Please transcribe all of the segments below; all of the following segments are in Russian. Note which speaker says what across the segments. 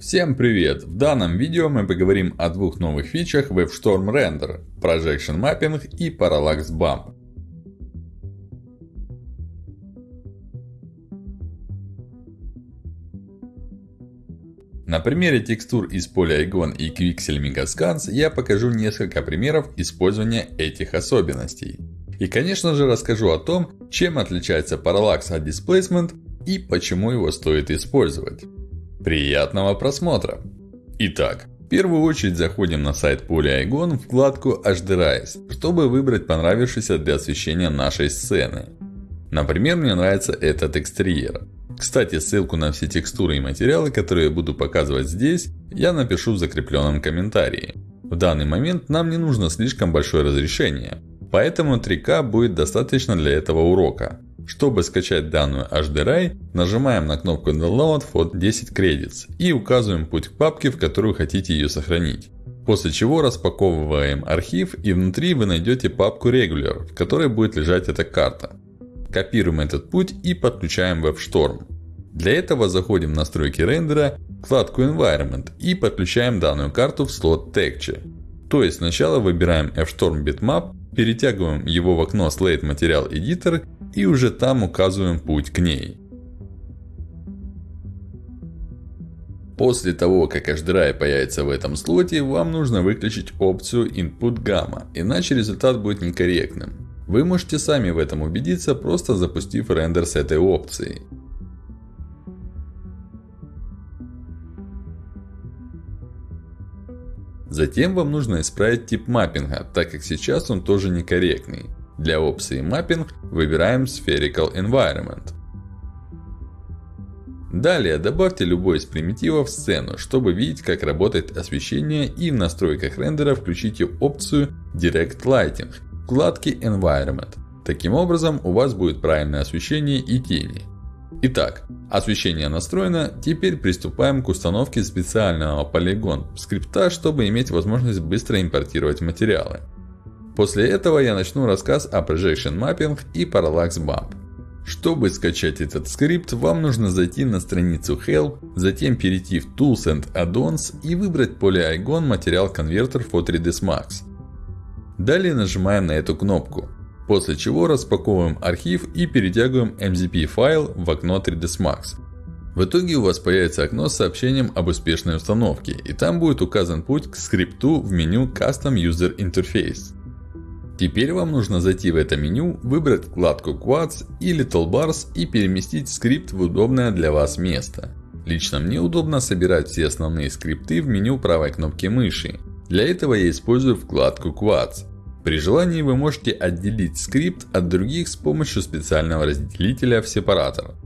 Speaker 1: Всем привет! В данном видео мы поговорим о двух новых фичах WebStorm Render – Projection Mapping и Parallax Bump. На примере текстур из Polygon и Quixel Megascans я покажу несколько примеров использования этих особенностей. И конечно же расскажу о том, чем отличается Parallax от Displacement и почему его стоит использовать. Приятного просмотра! Итак, в первую очередь заходим на сайт Polygon в вкладку HDRISE, чтобы выбрать понравившийся для освещения нашей сцены. Например, мне нравится этот экстерьер. Кстати, ссылку на все текстуры и материалы, которые я буду показывать здесь, я напишу в закрепленном комментарии. В данный момент нам не нужно слишком большое разрешение, поэтому 3К будет достаточно для этого урока. Чтобы скачать данную HDRI, нажимаем на кнопку Download for 10 credits и указываем путь к папке, в которую хотите ее сохранить. После чего распаковываем архив и внутри вы найдете папку Regular, в которой будет лежать эта карта. Копируем этот путь и подключаем WebStorm. Для этого заходим в настройки рендера, вкладку Environment и подключаем данную карту в слот Texture. То есть сначала выбираем FStorm Bitmap, перетягиваем его в окно Slate Material Editor и уже там указываем путь к ней. После того, как HDRI появится в этом слоте, вам нужно выключить опцию Input Gamma, иначе результат будет некорректным. Вы можете сами в этом убедиться, просто запустив рендер с этой опцией. Затем вам нужно исправить тип маппинга, так как сейчас он тоже некорректный. Для опции Mapping выбираем Spherical Environment. Далее добавьте любой из примитивов в сцену, чтобы видеть как работает освещение и в настройках рендера включите опцию Direct Lighting в вкладке Environment. Таким образом у вас будет правильное освещение и тени. Итак, освещение настроено, теперь приступаем к установке специального Polygon скрипта, чтобы иметь возможность быстро импортировать материалы. После этого я начну рассказ о Projection Mapping и Parallax Bump. Чтобы скачать этот скрипт, вам нужно зайти на страницу Help, затем перейти в Tools and Add-ons и выбрать Polygon Material Converter for 3ds Max. Далее нажимаем на эту кнопку. После чего распаковываем архив и перетягиваем MZP файл в окно 3ds Max. В итоге у вас появится окно с сообщением об успешной установке. И там будет указан путь к скрипту в меню Custom User Interface. Теперь вам нужно зайти в это меню, выбрать вкладку Quads или Toolbars и переместить скрипт в удобное для вас место. Лично мне удобно собирать все основные скрипты в меню правой кнопки мыши. Для этого я использую вкладку Quads. При желании вы можете отделить скрипт от других с помощью специального разделителя в сепаратор.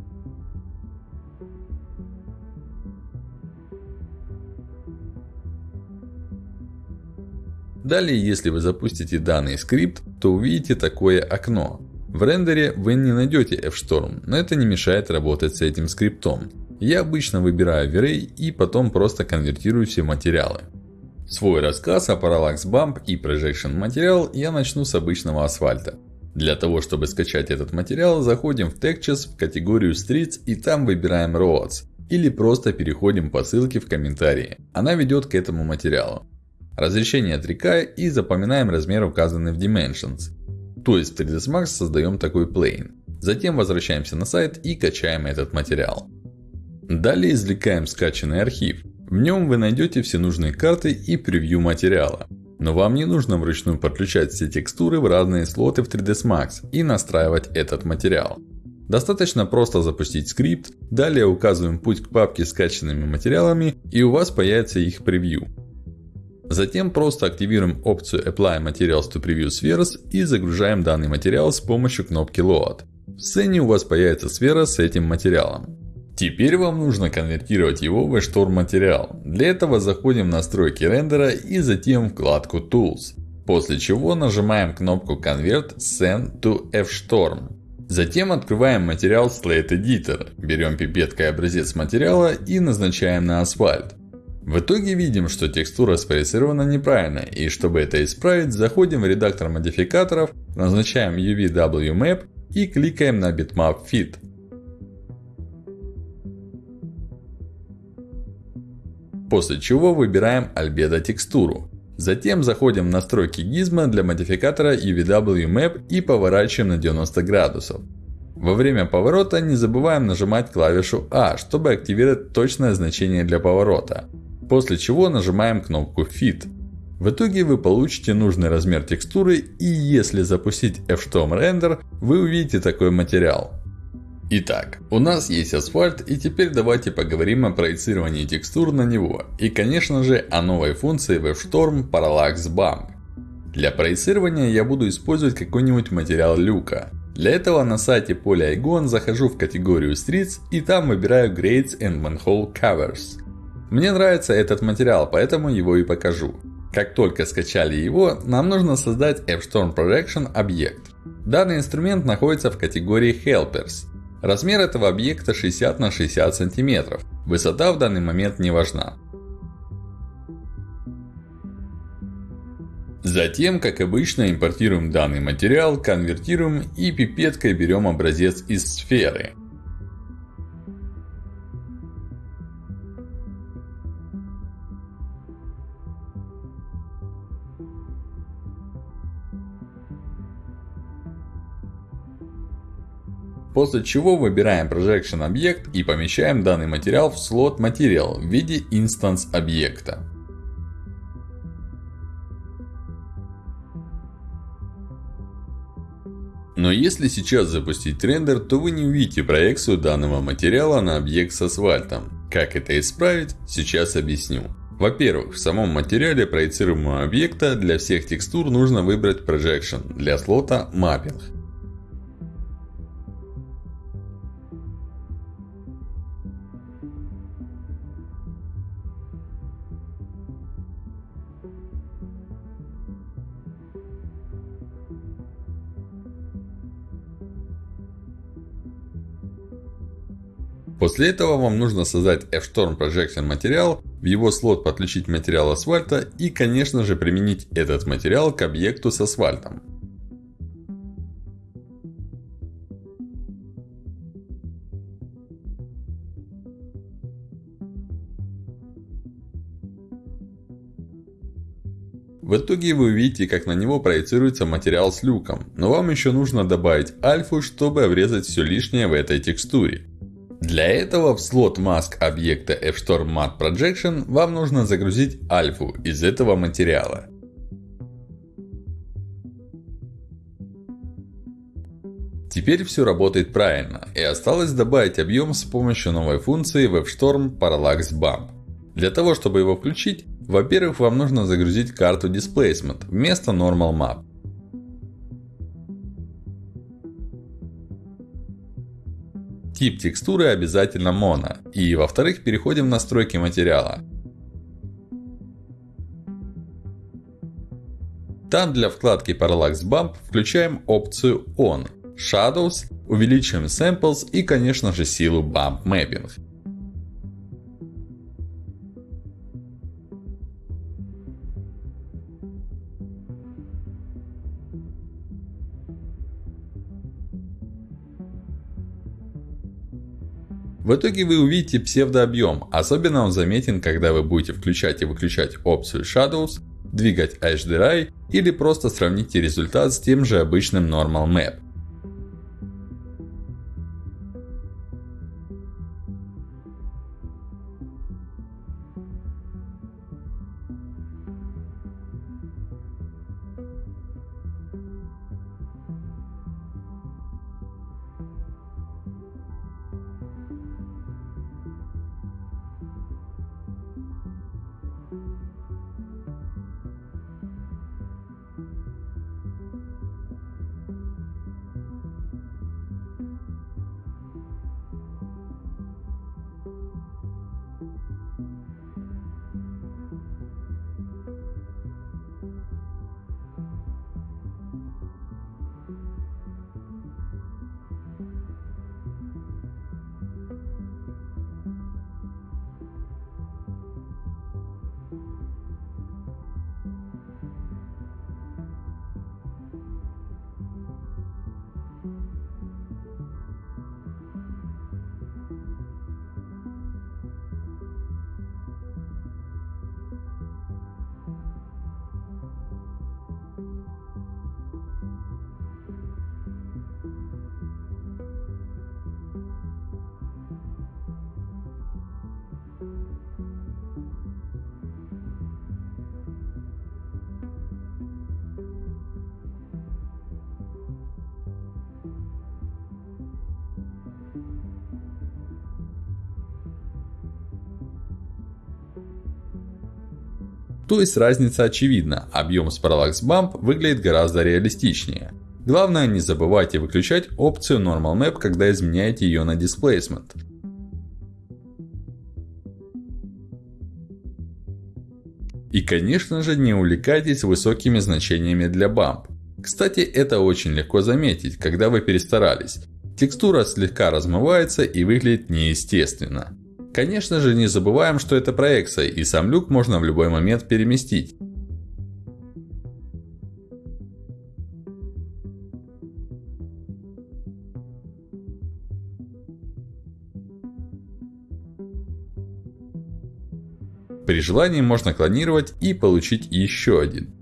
Speaker 1: Далее, если вы запустите данный скрипт, то увидите такое окно. В рендере вы не найдете FStorm, но это не мешает работать с этим скриптом. Я обычно выбираю V-Ray и потом просто конвертирую все материалы. Свой рассказ о Parallax Bump и Projection материал я начну с обычного асфальта. Для того, чтобы скачать этот материал, заходим в Textures в категорию Streets и там выбираем Roads. Или просто переходим по ссылке в комментарии. Она ведет к этому материалу. Разрешение 3К и запоминаем размер указанный в Dimensions. То есть в 3ds Max создаем такой plane. Затем возвращаемся на сайт и качаем этот материал. Далее извлекаем скачанный архив. В нем вы найдете все нужные карты и превью материала. Но вам не нужно вручную подключать все текстуры в разные слоты в 3ds Max и настраивать этот материал. Достаточно просто запустить скрипт, далее указываем путь к папке с скачанными материалами и у вас появится их превью. Затем просто активируем опцию Apply Materials to Preview Spheres и загружаем данный материал с помощью кнопки Load. В сцене у вас появится сфера с этим материалом. Теперь вам нужно конвертировать его в Storm материал. Для этого заходим в настройки рендера и затем вкладку Tools. После чего нажимаем кнопку Convert Send to FStorm. Затем открываем материал Slate Editor. Берем пипеткой образец материала и назначаем на асфальт. В итоге видим, что текстура спроецирована неправильно. И чтобы это исправить, заходим в редактор модификаторов, назначаем UVW и кликаем на Bitmap Fit. После чего выбираем Albedo текстуру. Затем заходим в настройки гизма для модификатора UVW Map и поворачиваем на 90 градусов. Во время поворота не забываем нажимать клавишу A, чтобы активировать точное значение для поворота. После чего нажимаем кнопку Fit. В итоге вы получите нужный размер текстуры и если запустить F-Storm Render, вы увидите такой материал. Итак, у нас есть асфальт и теперь давайте поговорим о проецировании текстур на него. И конечно же о новой функции WebStorm Parallax Bump. Для проецирования я буду использовать какой-нибудь материал люка. Для этого на сайте Polygon захожу в категорию Streets и там выбираю Grades and Manhole Covers. Мне нравится этот материал, поэтому его и покажу. Как только скачали его, нам нужно создать F-Storm Projection объект. Данный инструмент находится в категории Helpers. Размер этого объекта 60 на 60 сантиметров. Высота в данный момент не важна. Затем, как обычно, импортируем данный материал, конвертируем и пипеткой берем образец из сферы. После чего выбираем Projection объект и помещаем данный материал в слот Material в виде инстанс объекта. Но если сейчас запустить рендер, то вы не увидите проекцию данного материала на объект с асфальтом. Как это исправить, сейчас объясню. Во-первых, в самом материале проецируемого объекта для всех текстур нужно выбрать Projection, для слота Mapping. После этого вам нужно создать F-Storm Projection материал, в его слот подключить материал асфальта и конечно же применить этот материал к объекту с асфальтом. В итоге вы увидите, как на него проецируется материал с люком. Но вам еще нужно добавить альфу, чтобы обрезать все лишнее в этой текстуре. Для этого в слот mask объекта FStorm Matte Projection вам нужно загрузить альфу из этого материала. Теперь все работает правильно. И осталось добавить объем с помощью новой функции WebStorm Parallax Bump. Для того, чтобы его включить, во-первых, вам нужно загрузить карту Displacement вместо Normal Map. Тип текстуры обязательно моно. И во-вторых, переходим в настройки материала. Там для вкладки Parallax Bump включаем опцию On, Shadows, увеличиваем Samples и конечно же силу Bump Mapping. В итоге вы увидите псевдообъем. Особенно он заметен, когда вы будете включать и выключать опцию Shadows, двигать HDRI или просто сравните результат с тем же обычным Normal Map. То есть разница очевидна, объем с Parallax Bump выглядит гораздо реалистичнее. Главное не забывайте выключать опцию Normal Map, когда изменяете ее на Displacement. И конечно же не увлекайтесь высокими значениями для Bump. Кстати, это очень легко заметить, когда вы перестарались. Текстура слегка размывается и выглядит неестественно. Конечно же не забываем, что это проекция и сам люк можно в любой момент переместить. При желании можно клонировать и получить еще один.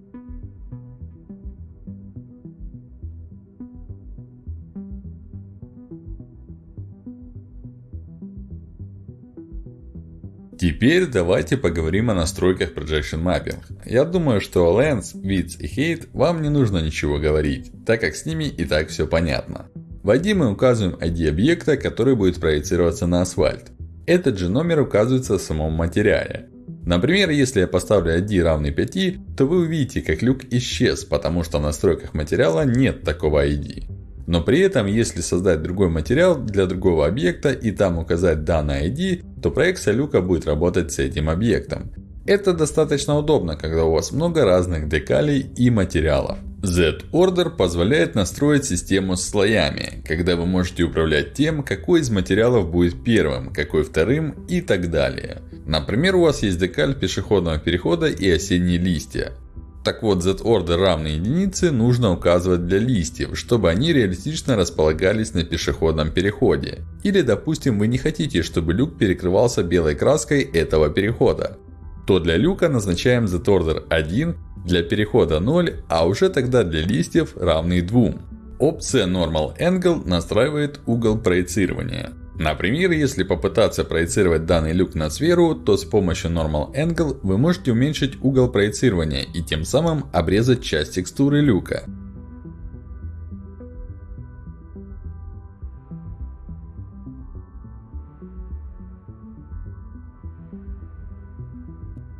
Speaker 1: Теперь давайте поговорим о настройках Projection Mapping. Я думаю, что Lens, Width и Height вам не нужно ничего говорить, так как с ними и так все понятно. В ID мы указываем ID объекта, который будет проецироваться на асфальт. Этот же номер указывается в самом материале. Например, если я поставлю ID равный 5, то вы увидите, как люк исчез, потому что в настройках материала нет такого ID. Но при этом, если создать другой материал для другого объекта и там указать данный ID, то проекция люка будет работать с этим объектом. Это достаточно удобно, когда у вас много разных декалей и материалов. Z-Order позволяет настроить систему с слоями, когда вы можете управлять тем, какой из материалов будет первым, какой вторым и так далее. Например, у вас есть декаль пешеходного перехода и осенние листья. Так вот, z-order равной единице нужно указывать для листьев, чтобы они реалистично располагались на пешеходном переходе. Или, допустим, вы не хотите, чтобы люк перекрывался белой краской этого перехода. То для люка назначаем z-order 1, для перехода 0, а уже тогда для листьев равный 2. Опция Normal Angle настраивает угол проецирования. Например, если попытаться проецировать данный люк на сферу, то с помощью Normal Angle вы можете уменьшить угол проецирования и тем самым обрезать часть текстуры люка.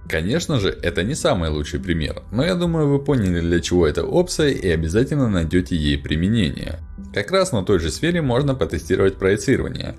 Speaker 1: Конечно же, это не самый лучший пример, но я думаю вы поняли для чего эта опция и обязательно найдете ей применение. Как раз на той же сфере можно потестировать проецирование.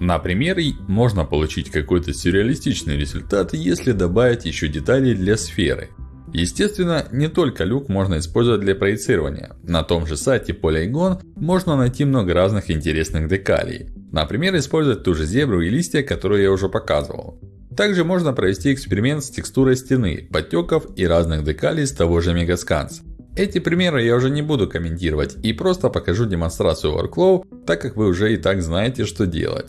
Speaker 1: Например, можно получить какой-то сюрреалистичный результат, если добавить еще детали для сферы. Естественно, не только люк можно использовать для проецирования. На том же сайте Polygon можно найти много разных интересных декалей. Например, использовать ту же зебру и листья, которые я уже показывал. Также можно провести эксперимент с текстурой стены, подтеков и разных декалей с того же Megascans. Эти примеры я уже не буду комментировать и просто покажу демонстрацию workflow, так как вы уже и так знаете, что делать.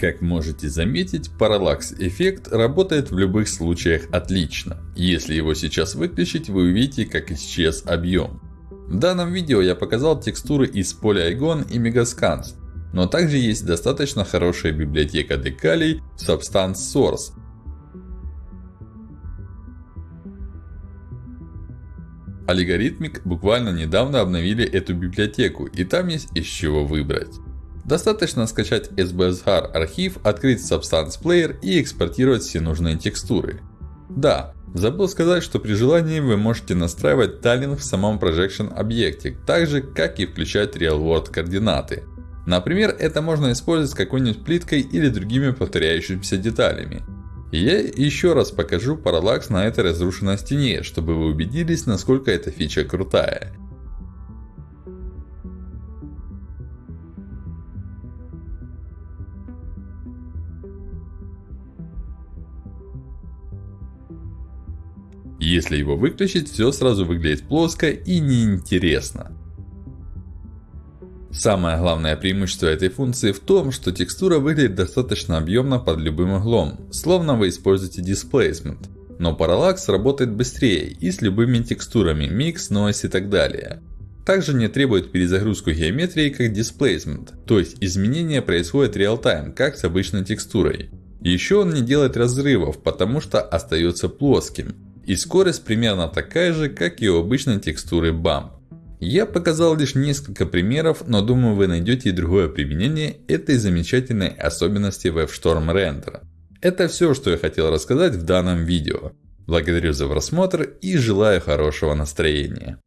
Speaker 1: Как можете заметить, параллакс-эффект работает в любых случаях отлично. Если его сейчас выключить, вы увидите, как исчез объем. В данном видео я показал текстуры из Polygon и Megascans. Но также есть достаточно хорошая библиотека декалей Substance Source. Algorithmic буквально недавно обновили эту библиотеку, и там есть из чего выбрать. Достаточно скачать SBSHAR архив, открыть Substance Player и экспортировать все нужные текстуры. Да, забыл сказать, что при желании вы можете настраивать тайлинг в самом Projection объекте, так же как и включать Real World координаты. Например, это можно использовать с какой-нибудь плиткой или другими повторяющимися деталями. я еще раз покажу параллакс на этой разрушенной стене, чтобы вы убедились, насколько эта фича крутая. Если его выключить, все сразу выглядит плоско и неинтересно. Самое главное преимущество этой функции в том, что текстура выглядит достаточно объемно под любым углом, словно вы используете Displacement. Но Parallax работает быстрее и с любыми текстурами, Mix, Noise и так далее. Также не требует перезагрузку геометрии, как Displacement, то есть изменения происходят реал-тайм, как с обычной текстурой. Еще он не делает разрывов, потому что остается плоским. И скорость примерно такая же, как и у обычной текстуры Bump. Я показал лишь несколько примеров, но думаю вы найдете и другое применение этой замечательной особенности WebStorm Render. Это все, что я хотел рассказать в данном видео. Благодарю за просмотр и желаю хорошего настроения.